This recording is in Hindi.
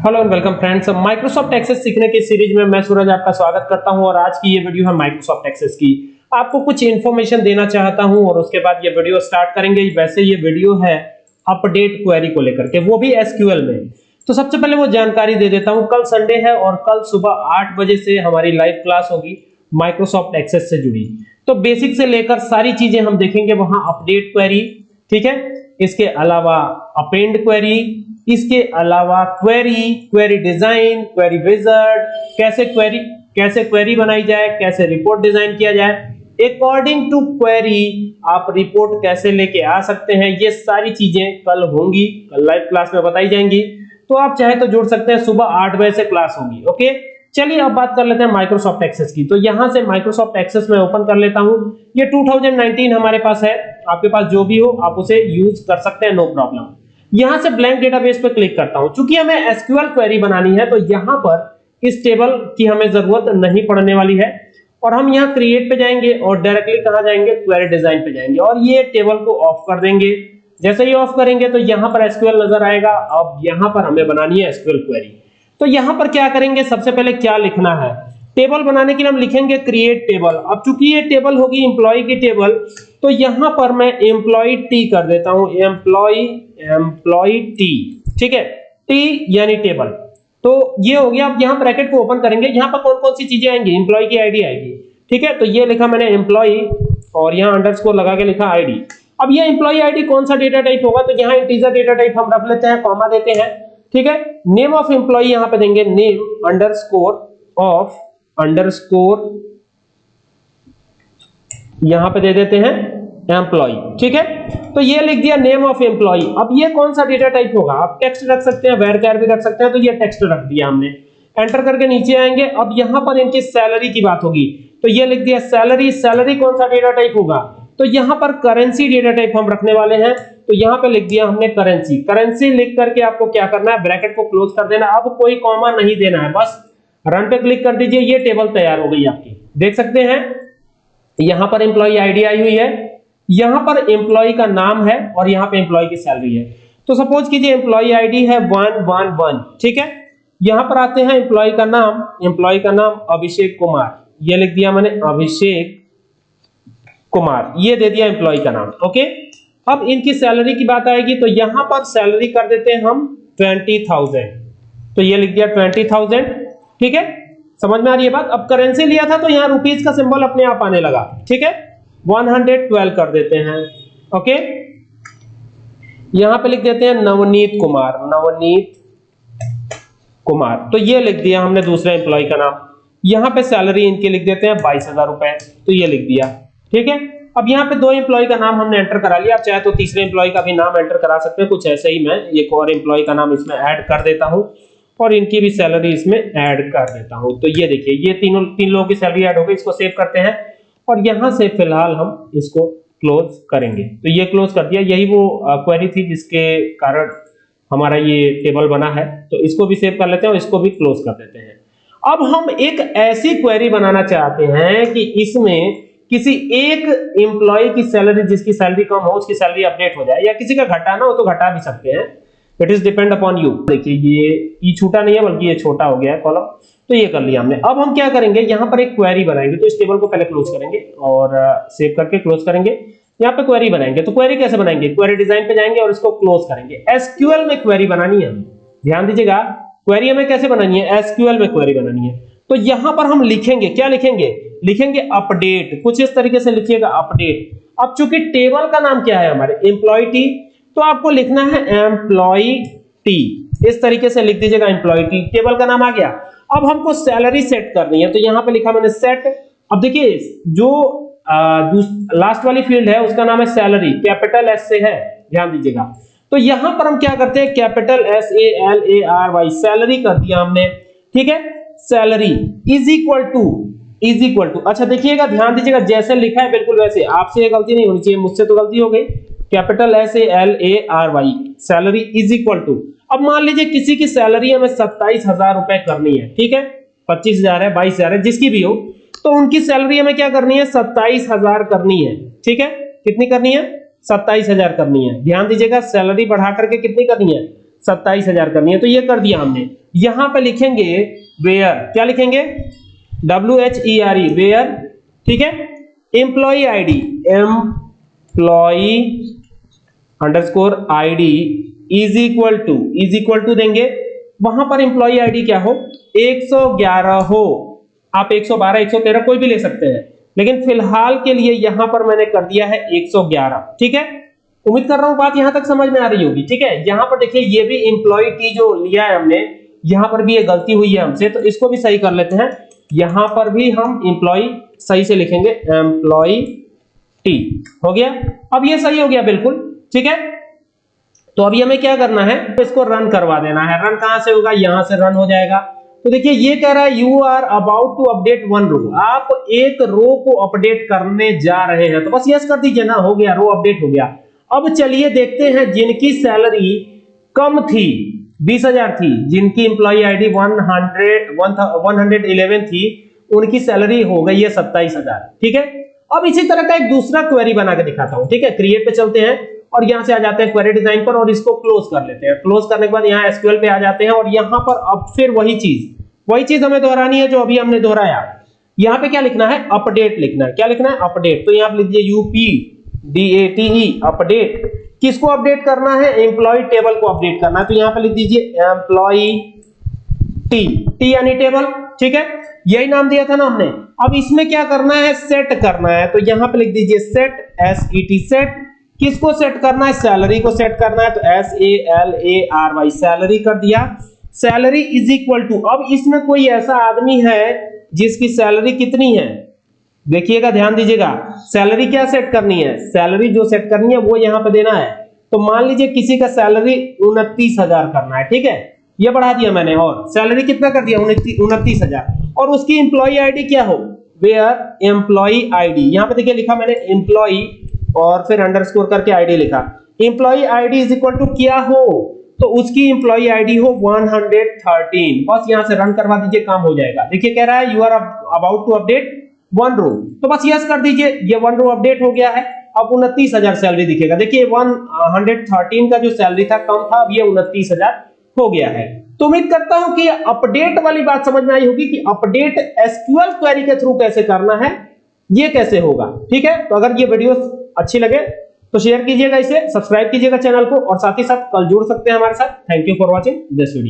Hello and welcome friends Microsoft Access सीखने की सीरीज़ में मैं सूरज आपका स्वागत करता हूँ और आज की ये वीडियो है माइक्रोसॉफ्ट एक्सेस की। आपको कुछ इन्फॉर्मेशन देना चाहता हूँ और उसके बाद ये वीडियो स्टार्ट करेंगे। वैसे ये वीडियो है अपडेट क्वेरी को लेकर के, वो भी एसक्यूएल में। तो सबसे पहले वो जानकारी दे देता हूँ। कल संडे है और कल सुबह आठ बजे से हमारी लाइव क्लास होगी माइक्रोसॉफ्ट एक्सेस से जुड़ी। तो बेसिक से लेकर सारी चीज़ें हम देखेंगे, वहाँ अपडेट क्वेरी ठीक है? इसके अलावा अपेंड क्वेरी इसके अलावा query query design query wizard कैसे क्वेरी कैसे क्वेरी बनाई जाए, कैसे रिपोर्ट डिज़ाइन किया जाए। अकॉर्डिंग टू क्वेरी आप रिपोर्ट कैसे लेके आ सकते हैं, ये सारी चीज़ें कल होंगी, कल लाइव क्लास में बताई जाएँगी। तो आप चाहे तो जुड़ सकते हैं, सुबह आठ बजे से क्लास होगी, ओके? चलिए अब बात कर लेते हैं माइक्रोसॉफ्ट एक्सेस की। तो यहाँ से माइक्रोसॉफ्ट एक्सेस में ओपन कर लेता हूँ। ये 2019 हमारे पास है, आपके पास जो भी हो, आप उसे यूज़ कर सकते हैं नो प्रॉब्लम यहाँ से ब्लैंक डेटाबेस पर क्लिक करता हूँ। क्योंकि हमें एसक्यूएल क्वेरी बनानी है तो यहाँ पर इस टेबल की हमें ज़रूरत नहीं पड़ने वाली है। और हम यहाँ क्रिएट पे जाएँगे और डायरेक्टली कहाँ जाएँगे? क्वेरी डिज़ाइन पे जाएँगे। और ये टेबल को ऑफ़ कर देंगे। जैसे ही ऑफ़ करेंगे तो यहाँ पर एसक्यूएल नज़र आएगा। अब यहाँ पर हमें बनानी है एसक्यूएल क्वेरी तो यहाँ पर क्या करेंगे? सबसे पहले क्या लिखना है? टेबल बनाने के लिए हम लिखेंगे क्रिएट टेबल अब चूँकि ये टेबल होगी एम्प्लॉय की टेबल तो यहाँ पर मैं एम्प्लॉय टी कर देता हूँ। एम्प्लॉय एम्प्लॉय टी ठीक है? टी यानी टेबल तो ये हो गया अब यहाँ ब्रैकेट को ओपन करेंगे। यहाँ पर कौन कौन सी चीज़ें आएँगी? एम्प्लॉय की आईडी आएगी, ठीक है? तो ये लिखा मैंने एम्प्लॉय और यहाँ अंडरस्कोर लगा के लिखा आईडी अब ये एम्प्लॉय आईडी कौन सा डेटा टाइप होगा? तो यहाँ इंटीजर डेटा टाइप हम रख लेते हैं कॉमा देते हैं, ठीक है? नेम ऑफ़ एम्प्लॉय यहाँ पे देंगे नेम अंडरस्कोर ऑफ़ अंडरस्कोर यहाँ पे दे देते हैं एम्प्लॉय ठीक है? तो ये लिख दिया नेम ऑफ़ एम्प्लॉय अब ये कौन सा डेटा टाइप होगा? आप टेक्स्ट रख सकते हैं वेर कैर भी रख सकते हैं तो ये टेक्स्ट रख दिया हमने। एंटर करके नीचे आएँगे। अब यहाँ पर इनकी सैलरी की बात होगी। तो ये लिख दिया सैलरी सैलरी कौन सा डेटा टाइप होगा? तो यहाँ पर करेंसी डेटा टाइप हम रखने वाले हैं। तो यहाँ पे लिख दिया हमने करेंसी करेंसी लिख करके आपको क्या करना है? ब्रैकेट को क्लोज कर देना। अब कोई कॉमा नहीं देना है, बस। रन पे क्लिक कर दीजिए, ये टेबल तैयार हो गई आपकी। देख सकते हैं, यहाँ पर एम्प्लॉय आईडी आई हुई है, यहाँ पर एम्प्लॉय का नाम है और यहाँ पे एम्प्लॉय की सैलरी है। तो सपोज़ कीजिए एम्प्लॉय आईडी है वन वन वन ठीक है? यहाँ पर आते हैं एम्प्लॉय का नाम एम्प्लॉय का नाम अभिषेक कुमार। ये लिख दिया मैंने अभिषेक कुमार, ये दे दिया एम्प्लॉय का नाम ओके अब इनकी सैलरी की बात आएगी तो यहाँ पर सैलरी कर देते हैं हम ट्वेंटी थाउज़ेंड तो ये लिख दिया ट्वेंटी थाउज़ेंड ठीक है? समझ में आ रही है बात? अब करेंसी लिया था तो यहाँ रुपीज़ का सिंबल अपने आप आने लगा। ठीक है? 112 कर देते हैं। ओके यहाँ पे लिख देते हैं नवनीत कुमार। नवनीत कुमार। तो ये लिख दिया हमने दूसरे एम्प्लॉय का नाम। यहाँ पे सैलरी इनकी लिख देते हैं बाईस हज़ार रुपए। तो ये लिख दिया। ठीक है? अब यहाँ पे दो एम्प्लॉय का नाम हमने एंटर करा लिया। आप चाहे तो तीसरे एम्प्लॉय का भी नाम एंटर करा सकते हैं। कुछ ऐसे ही मैं एक और एम्प्लॉय का नाम इसमें ऐड कर देता हूँ। और इनकी भी सैलरी इसमें ऐड कर देता हूँ। तो ये देखिए, ये तीनों, तीन लोगों की सैलरी ऐड हो गई, इसको सेव करते हैं। और यहाँ से फ़िलहाल हम इसको क्लोज करेंगे। तो ये क्लोज कर दिया। यही वो क्वेरी थी जिसके कारण हमारा ये टेबल बना है। तो इसको भी सेव कर लेते हैं और इसको भी क्लोज कर देते हैं। अब हम एक ऐसी क्वेरी बनाना चाहते हैं कि इसमें किसी एक एम्प्लॉय की सैलरी जिसकी सैलरी कम हो, उसकी सैलरी अपडेट हो जाए, या किसी का घटाना हो तो घटा भी सकते हैं। It is depend upon you देखिए, ये ई छोटा नहीं है, बल्कि ये छोटा हो गया है कॉलम तो ये कर लिया हमने। अब हम क्या करेंगे? यहाँ पर एक क्वेरी बनाएँगे। तो इस टेबल को पहले क्लोज करेंगे और सेव करके क्लोज करेंगे। यहाँ पे क्वेरी बनाएँगे। तो क्वेरी कैसे बनाएँगे? क्वेरी डिज़ाइन पे जाएँगे और इसको क्लोज करेंगे। एसक्यूएल में क्वेरी बनानी है ध्यान दीजिएगा क्वेरी हमें कैसे बनानी है? एसक्यूएल में क्वेरी बनानी है। तो यहाँ पर हम लिखेंगे। क्या लिखेंगे? लिखेंगे अपडेट कुछ इस तरीके से लिखिएगा अपडेट अब चूँकि टेबल का नाम क्या है हमारे? एम्प्लॉय तो आपको लिखना है एम्प्लॉय टी इस तरीके से लिख दीजिएगा एम्प्लॉय टी टेबल का नाम आ गया। अब हमको सैलरी सेट करनी है तो यहाँ पे लिखा मैंने सेट अब देखिए, जो लास्ट वाली फ़ील्ड है, उसका नाम है सैलरी कैपिटल एस से है। ध्यान दीजिएगा। तो यहाँ पर हम क्या करते हैं capital S A L A R Y salary कर दिया हमने। ठीक है? Salary is equal to is equal to अच्छा देखिएगा, ध्यान दीजिएगा, जैसे लिखा है बिल्कुल वैसे। आपसे ये गलती नहीं होनी चाहिए, मुझसे तो गलती हो गई। Capital S A L A R Y salary is equal to अब मान लीजिए किसी की सैलरी हमें सत्ताईस हज़ार रुपए करनी है, ठीक है? पच्चीस हज़ार है, बाईस हज़ार है, जिसकी भी हो। तो उनकी सैलरी हमें क्या करनी है? सत्ताईस हज़ार करनी है, ठीक है? कितनी करनी है? सत्ताईस हज़ार करनी है। ध्यान दीजिएगा सैलरी बढ़ा करके कितनी करनी है? सत्ताईस हज़ार करनी है। तो ये कर दिया हमने। यहाँ पे लिखेंगे वेयर क्या लिखेंगे? W H E R E where ठीक है? Employee ID employee underscore ID is equal to, is equal to देंगे। वहाँ पर एम्प्लॉय आईडी क्या हो? 111 हो। आप 112 113 कोई भी ले सकते हैं। लेकिन फ़िलहाल के लिए यहाँ पर मैंने कर दिया है 111 ठीक है? उम्मीद कर रहा हूँ बात यहाँ तक समझ में आ रही होगी, ठीक है? यहाँ पर देखिए, ये भी एम्प्लॉय टी जो लिया है हमने, यहाँ पर भी ये गलती हुई है हमसे तो इसको भी सही कर लेते हैं। यहाँ पर भी हम एम्प्लॉय सही से लिखेंगे एम्प्लॉय टी हो गया? अब ये सही हो गया, बिल्कुल। ठीक है? तो अभी हमें क्या करना है? तो इसको रन करवा देना है। रन कहाँ से होगा? यहाँ से रन हो जाएगा। तो देखिए, ये कह रहा है you are about to update one row आप एक रो को अपडेट करने जा रहे हैं। तो बस यस कर दीजिए ना, हो गया रो अपडेट हो गया। अब चलिए देखते हैं, जिनकी सैलरी कम थी, बीस हज़ार थी, जिनकी employee ID one hundred one hundred eleven थी, उनकी सैलरी हो गई है सत्ताईस हज़ार। ठीक है? अब इसी तरह का एक दूसरा क्वेरी बना के दिखाता हूँ। ठीक है? क्रिएट पे चलते हैं। और यहाँ से आ जाते हैं क्वेरी डिज़ाइन पर और इसको क्लोज कर लेते हैं। क्लोज करने के बाद यहाँ एसक्यूएल पे आ जाते हैं और यहाँ पर अब फिर वही चीज़ वही चीज़ हमें दोहरानी है जो अभी हमने दोहराया। यहाँ पे क्या लिखना है? अपडेट लिखना है। क्या लिखना है? अपडेट तो यहाँ पर लिख दीजिए U P D A T E update किसको अपडेट करना है? एम्प्लॉय टेबल को अपडेट करना है। तो यहाँ पर लिख दीजिए एम्प्लॉय टी टी यानी टेबल ठीक है? यही नाम दिया था ना हमने। अब इसमें क्या करना है? सेट करना है। तो यहाँ पे लिख दीजिए set S E T set किसको सेट करना है? सैलरी को सेट करना है तो S A L A R Y salary कर दिया। सैलरी इज़ इक्वल टू अब इसमें कोई ऐसा आदमी है जिसकी सैलरी कितनी है? देखिएगा, ध्यान दीजिएगा। सैलरी क्या सेट करनी है? सैलरी जो सेट करनी है, वो यहाँ पे देना है। तो मान लीजिए किसी का सैलरी उनतीस हज़ार करना है, ठीक है? ये बढ़ा दिया मैंने, और सैलरी कितना कर दिया? उनतीस हज़ार। और उसकी इंप्लॉई आईडी क्या हो? वेयर एम्प्लॉई आईडी यहाँ पे देखिए लिखा मैंने एम्प्लॉई और फिर अंडरस्कोर करके आईडी लिखा। Employee ID is equal to क्या हो? तो उसकी एम्प्लॉई आईडी हो 113 बस यहाँ से रन करवा दीजिए, काम हो जाएगा। देखिए कह रहा है you are about to update one row तो बस यस कर दीजिए, ये वन रो अपडेट हो गया है। अब उनतीस हज़ार सैलरी दिखेगा। देखिए वन हंड्रेड थर्टीन का जो सैलरी था, कम था, अब ये उनतीस हज़ार हो गया है। तो उम्मीद करता हूँ कि अपडेट वाली बात समझ में आई होगी कि अपडेट एसक्यूएल क्वेरी के थ्रू कैसे करना है, ये कैसे होगा। ठीक है? तो अगर ये वीडियो अच्छी लगे तो शेयर कीजिएगा इसे सब्सक्राइब कीजिएगा चैनल को और साथ ही साथ कल जुड़ सकते हैं हमारे साथ। Thank you for watching this video